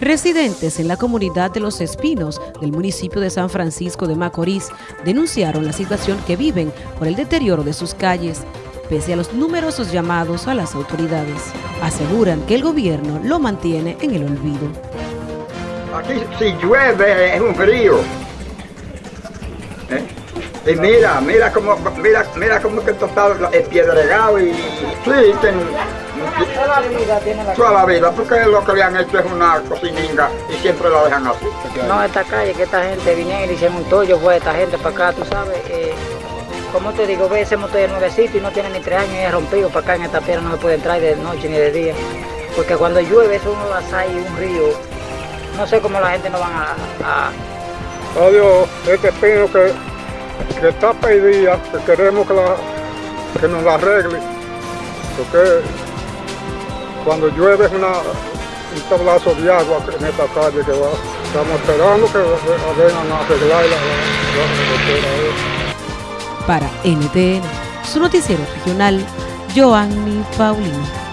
Residentes en la comunidad de Los Espinos del municipio de San Francisco de Macorís denunciaron la situación que viven por el deterioro de sus calles, pese a los numerosos llamados a las autoridades. Aseguran que el gobierno lo mantiene en el olvido. Aquí si llueve es un frío. Y mira, mira cómo, mira, mira cómo que esto está piedregado y sí, ten, Toda la vida tiene la toda la vida, porque lo que le han hecho es una cocininga y siempre la dejan así. No, esta calle, que esta gente vinieron y hicieron un tollo, fue esta gente para acá, tú sabes. Eh, como te digo, ve ese motor de nuevecito y no tiene ni tres años y es rompido para acá en esta piedra, no se puede entrar de noche ni de día. Porque cuando llueve eso uno da y un río. No sé cómo la gente no van a... a- Adiós, este pino que, que está pedida, que queremos que, nos la arregle, porque cuando llueve es una, un tablazo de agua en esta calle que va. Estamos esperando que vengan a arreglar la, la, la- la- Para NTN, su noticiero regional, Joanny Paulino.